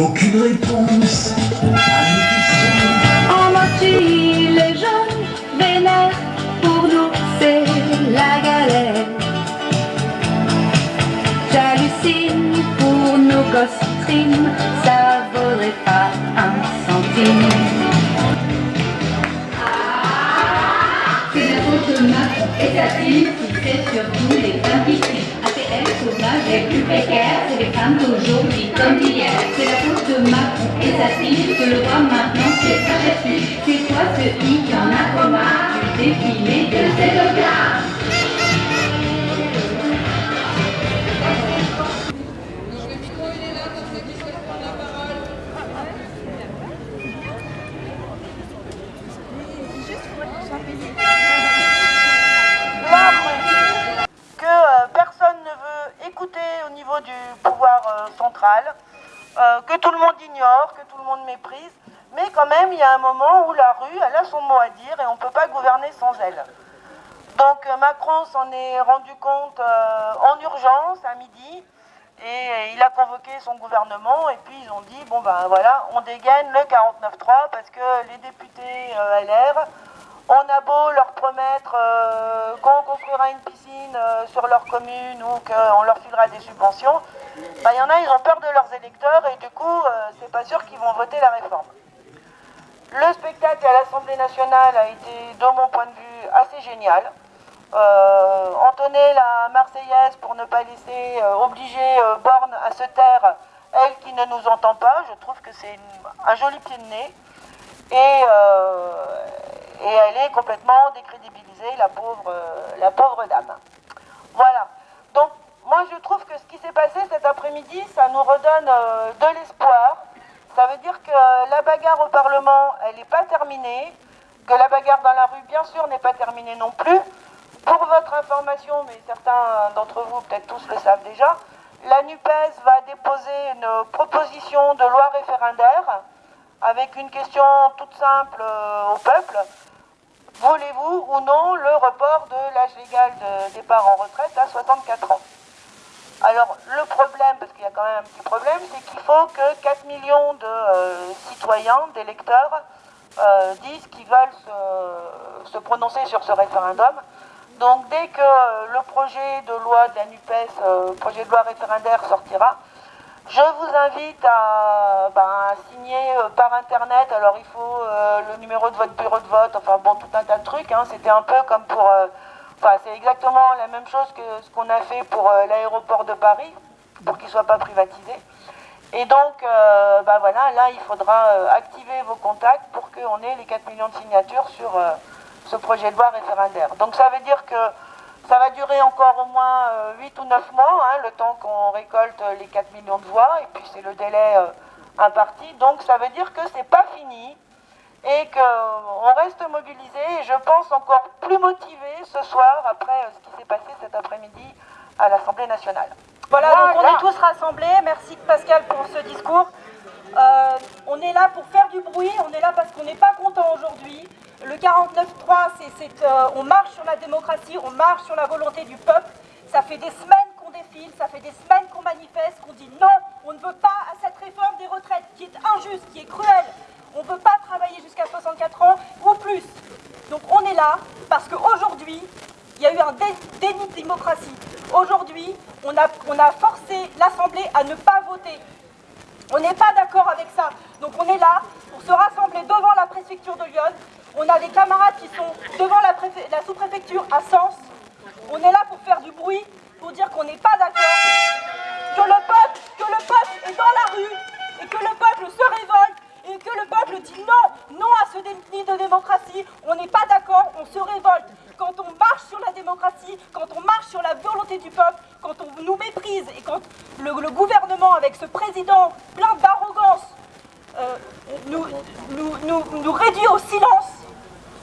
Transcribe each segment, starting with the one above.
aucune réponse à nos questions. En les jeunes vénèrent, pour nous c'est la galère. J'hallucine pour nos costumes, ça vaudrait pas un centime. C'est la faute de et sa team qui fait surtout les femmes victimes. ATM, chômage, les plus précaires, c'est les femmes d'aujourd'hui comme d'hier. C'est la faute de Macron et sa team que le roi maintenant sa chef C'est toi ce qui en a marre défilé de ces docards. Pouvoir euh, central, euh, que tout le monde ignore, que tout le monde méprise, mais quand même il y a un moment où la rue, elle a son mot à dire et on ne peut pas gouverner sans elle. Donc euh, Macron s'en est rendu compte en urgence à midi et il a convoqué son gouvernement et puis ils ont dit bon ben voilà on dégaine le 49-3 parce que les députés LR on a beau leur promettre euh, qu'on construira une piscine euh, sur leur commune ou qu'on leur filera des subventions, il y en a, ils ont peur de leurs électeurs et du coup, euh, c'est pas sûr qu'ils vont voter la réforme. Le spectacle à l'Assemblée nationale a été, de mon point de vue, assez génial. Euh, entonner la Marseillaise pour ne pas laisser euh, obliger euh, Borne à se taire, elle qui ne nous entend pas, je trouve que c'est un joli pied de nez. Euh, et elle est complètement décrédibilisée, la pauvre, euh, la pauvre dame. Voilà. Donc, moi, je trouve que ce qui s'est passé cet après-midi, ça nous redonne euh, de l'espoir. Ça veut dire que la bagarre au Parlement, elle n'est pas terminée, que la bagarre dans la rue, bien sûr, n'est pas terminée non plus. Pour votre information, mais certains d'entre vous, peut-être tous le savent déjà, la NUPES va déposer une proposition de loi référendaire avec une question toute simple euh, au peuple. Voulez-vous ou non le report de l'âge légal de départ en retraite à 64 ans? Alors le problème, parce qu'il y a quand même un petit problème, c'est qu'il faut que 4 millions de euh, citoyens, d'électeurs, euh, disent qu'ils veulent se, prononcer sur ce référendum. Donc dès que le projet de loi de la NUPES, euh, projet de loi référendaire sortira, je vous invite à, ben, signer euh, par internet. Alors il faut euh, le numéro de votre bureau de vote, enfin bon, tout un tas de trucs. hein. C'était un peu comme pour. euh, Enfin, c'est exactement la même chose que ce qu'on a fait pour l'aéroport de Paris, pour qu'il ne soit pas privatisé. Et donc, euh, ben voilà, là, il faudra activer vos contacts pour qu'on ait les 4 millions de signatures sur ce projet de loi référendaire. Donc ça veut dire que ça va durer encore au moins euh, 8 ou 9 mois, hein, le temps qu'on récolte euh, les 4 millions de voix, et puis c'est le délai euh, imparti. Donc ça veut dire que c'est pas fini et qu'on reste mobilisé et je pense encore plus motivé ce soir après euh, ce qui s'est passé cet après-midi à l'Assemblée nationale. Voilà, donc on est tous rassemblés. Merci Pascal pour ce discours. Euh, on est là pour faire du bruit, on est là parce qu'on n'est pas content aujourd'hui. Le 49-3, c'est, c'est, euh, on marche sur la démocratie, on marche sur la volonté du peuple. Ça fait des semaines qu'on défile, ça fait des semaines qu'on manifeste, qu'on dit non, on ne veut pas à cette réforme des retraites qui est injuste, qui est cruelle. On ne veut pas travailler jusqu'à 64 ans ou plus. Donc on est là parce qu'aujourd'hui, il y a eu un dé- déni de démocratie. Aujourd'hui, on a forcé l'Assemblée à ne pas voter. On n'est pas d'accord avec ça. Donc on est là pour se rassembler devant la préfecture de Lyon. On a des camarades qui sont devant la, sous-préfecture à Sens. On est là pour faire du bruit, pour dire qu'on n'est pas d'accord, que le peuple, que le peuple est dans la rue et que le peuple se révolte et que le peuple dit non, non à ce déni de démocratie. On n'est pas d'accord, on se révolte. Quand on marche sur la démocratie, quand on marche sur la volonté du peuple, quand on nous méprise et quand le, gouvernement, avec ce président plein d'arrogance, euh, nous, réduit au silence,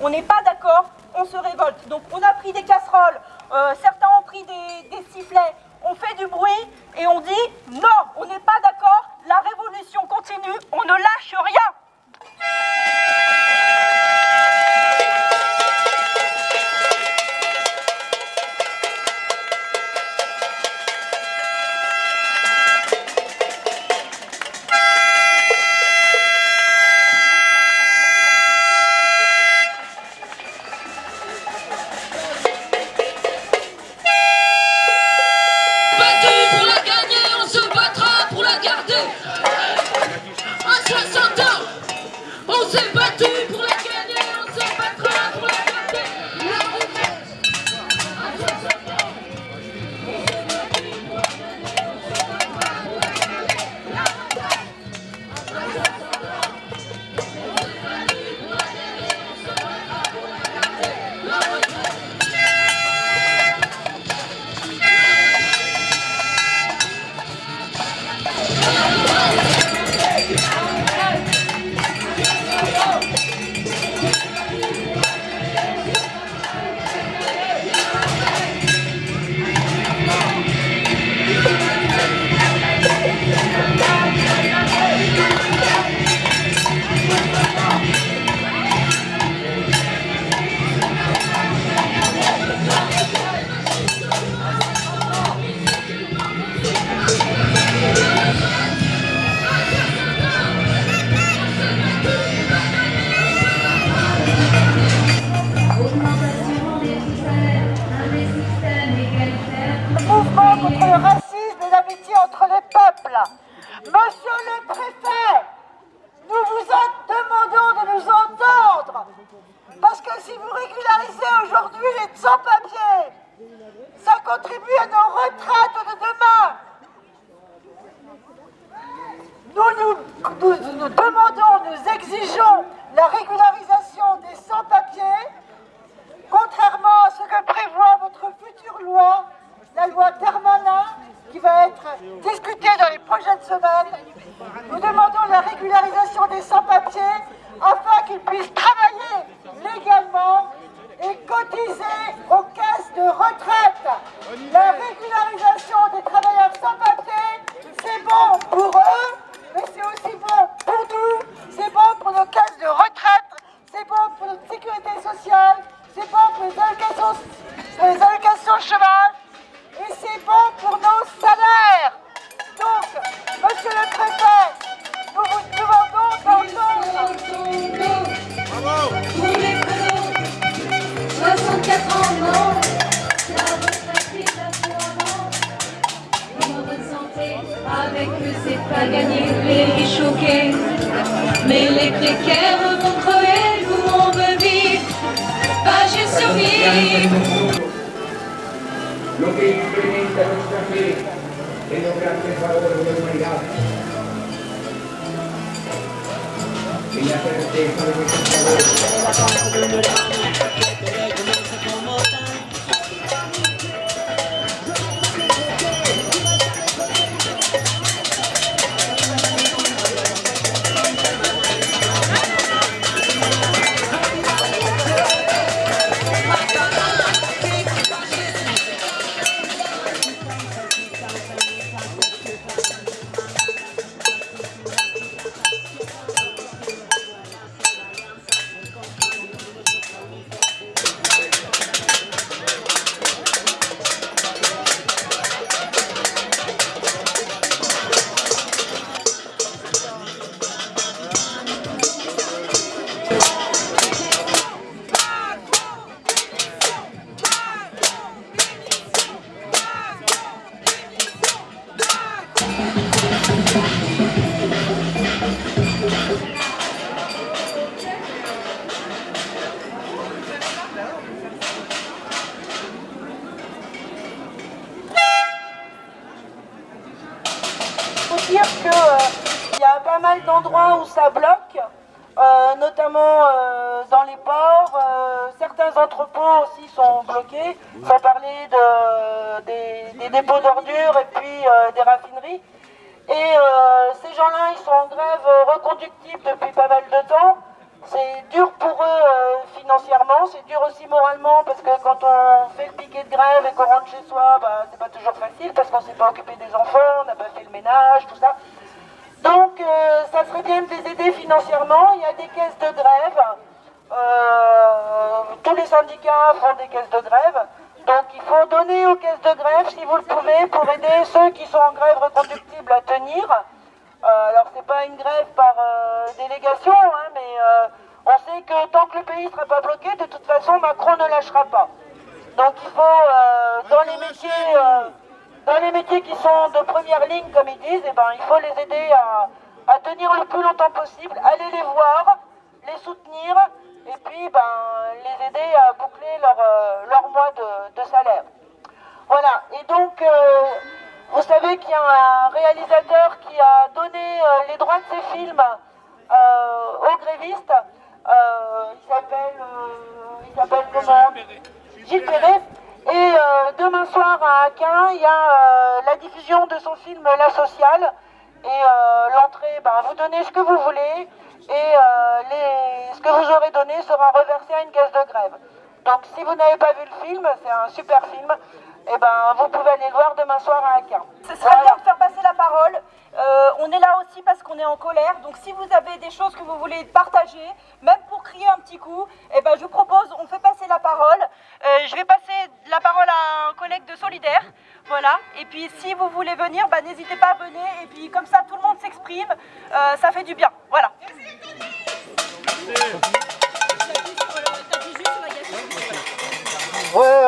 on n'est pas d'accord, on se révolte. Donc on a pris des casseroles, euh, certains ont pris des sifflets, on fait du bruit et on dit non, on n'est pas d'accord, la révolution continue, on ne lâche rien. Entre les peuples. Monsieur le préfet, nous vous demandons de nous entendre. Parce que si vous régularisez aujourd'hui les sans-papiers, ça contribue à nos retraites de demain. Nous, nous demandons, nous exigeons eux, c'est pas gagné. Les choqués, mais les précaires vont crever. Nous, on veut vivre, pas juste survivre. que. Mal d'endroits où ça bloque, euh, notamment euh, dans les ports. euh, certains entrepôts aussi sont bloqués, sans parler de- des, dépôts d'ordures et puis des raffineries. Et ces gens-là, ils sont en grève reconductible depuis pas mal de temps. C'est dur pour eux financièrement, c'est dur aussi moralement parce que quand on fait le piquet de grève et qu'on rentre chez soi, bah, c'est pas toujours facile parce qu'on s'est pas occupé des enfants, on n'a pas fait le ménage, tout ça. Donc euh, ça serait bien de les aider financièrement. Il y a des caisses de grève. Euh, tous les syndicats font des caisses de grève. Donc il faut donner aux caisses de grève si vous le pouvez pour aider ceux qui sont en grève reconductible à tenir. Euh, alors c'est pas une grève par euh, délégation, hein, mais on sait que tant que le pays ne sera pas bloqué, de toute façon Macron ne lâchera pas. Donc il faut dans les métiers, dans les métiers qui sont de première ligne, comme ils disent, eh ben, il faut les aider à, tenir le plus longtemps possible, aller les voir, les soutenir, et puis ben, les aider à boucler leur, euh, leur mois de, salaire. Voilà, et donc euh, vous savez qu'il y a un réalisateur qui a donné euh, les droits de ses films aux grévistes. Il s'appelle comment? Gilles Perret. Et euh, demain soir à Aquin, il y a euh, la diffusion de son film La Sociale. Et euh, l'entrée, ben, vous donnez ce que vous voulez. Et ce que vous aurez donné sera reversé à une caisse de grève. Donc si vous n'avez pas vu le film, c'est un super film. Et ben, vous pouvez aller le voir demain soir à Aquin. Ce serait bien de faire passer la parole. Euh, on est là aussi parce qu'on est en colère. Donc si vous avez des choses que vous voulez partager, même pour crier un petit coup, eh ben, je vous propose, on fait passer la parole. Euh, je vais passer la parole à un collègue de Solidaire. Voilà. Et puis si vous voulez venir, bah, n'hésitez pas à venir. Et puis comme ça, tout le monde s'exprime. Euh, ça fait du bien. Voilà. Ouais,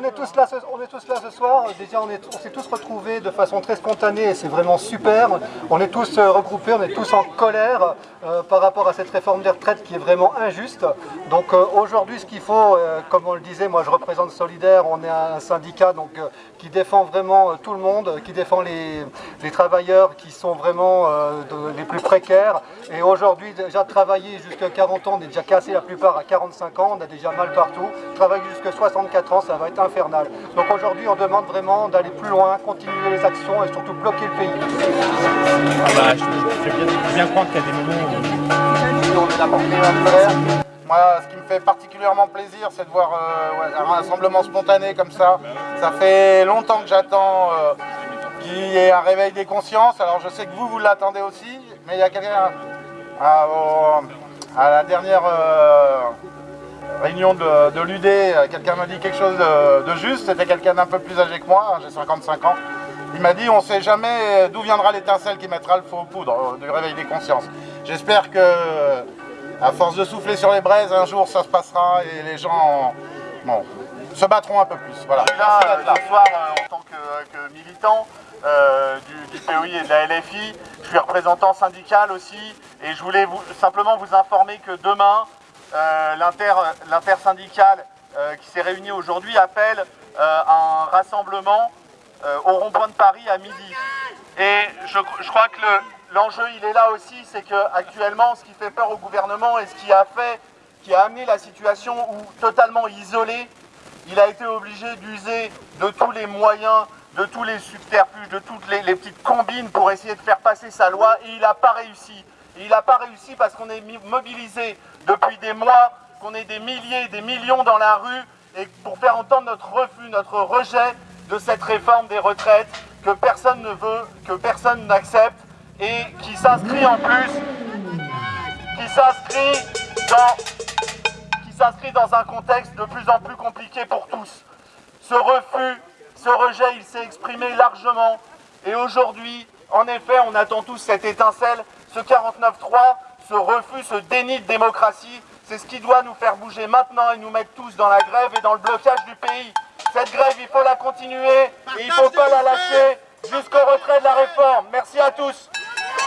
on est tous là ce, on est tous là ce soir. Déjà, on est- on s'est tous retrouvés de façon très spontanée et c'est vraiment super. On est tous euh, regroupés, on est tous en colère euh, par rapport à cette réforme des retraites qui est vraiment injuste. Donc euh, aujourd'hui, ce qu'il faut, euh, comme on le disait, moi je représente Solidaire, on est un syndicat donc, euh, qui défend vraiment euh, tout le monde, euh, qui défend les, travailleurs qui sont vraiment euh, les plus précaires. Et aujourd'hui, déjà travailler jusqu'à 40 ans, on est déjà cassé la plupart à 45 ans, on a déjà mal partout. Travailler jusqu'à 64 ans, ça va être Donc aujourd'hui, on demande vraiment d'aller plus loin, continuer les actions et surtout bloquer le pays. Ah bah, je, je bien, croire qu'il y a des moments où... On est colère. Moi, ce qui me fait particulièrement plaisir, c'est de voir euh, ouais, un rassemblement spontané comme ça. Ça fait longtemps que j'attends euh, qu'il y ait un réveil des consciences. Alors, je sais que vous, vous l'attendez aussi, mais il y a quelqu'un à, au- à la dernière euh, réunion de, de l'UD, euh, quelqu'un m'a dit quelque chose de, de juste. C'était quelqu'un d'un peu plus âgé que moi, j'ai 55 ans. Il m'a dit on ne sait jamais d'où viendra l'étincelle qui mettra le feu aux poudres euh, du réveil des consciences. J'espère que à force de souffler sur les braises, un jour ça se passera et les gens bon, se battront un peu plus. Voilà. Je suis là euh, ce soir euh, en tant que, que militant euh, du, du POI et de la LFI. Je suis représentant syndical aussi et je voulais vous- simplement vous informer que demain, l'intersyndicale euh, qui s'est réunie aujourd'hui appelle euh, un rassemblement euh, au rond-point de Paris à midi. Et je, crois que le- l'enjeu, il est là aussi, c'est que actuellement, ce qui fait peur au gouvernement et ce qui a fait, qui a amené la situation où totalement isolée, il a été obligé d'user de tous les moyens, de tous les subterfuges, de toutes les, les petites combines pour essayer de faire passer sa loi et il n'a pas réussi. Et il n'a pas réussi parce qu'on est mobilisé depuis des mois, qu'on est des milliers, des millions dans la rue et pour faire entendre notre refus, notre rejet de cette réforme des retraites que personne ne veut, que personne n'accepte et qui s'inscrit en plus, qui s'inscrit dans dans un contexte de plus en plus compliqué pour tous. Ce refus, ce rejet, il s'est exprimé largement. Et aujourd'hui, en effet, on attend tous cette étincelle, ce 49-3, ce refus, ce déni de démocratie. C'est ce qui doit nous faire bouger maintenant et nous mettre tous dans la grève et dans le blocage du pays. Cette grève, il faut la continuer et il ne faut pas la lâcher jusqu'au retrait de la réforme. Merci à tous.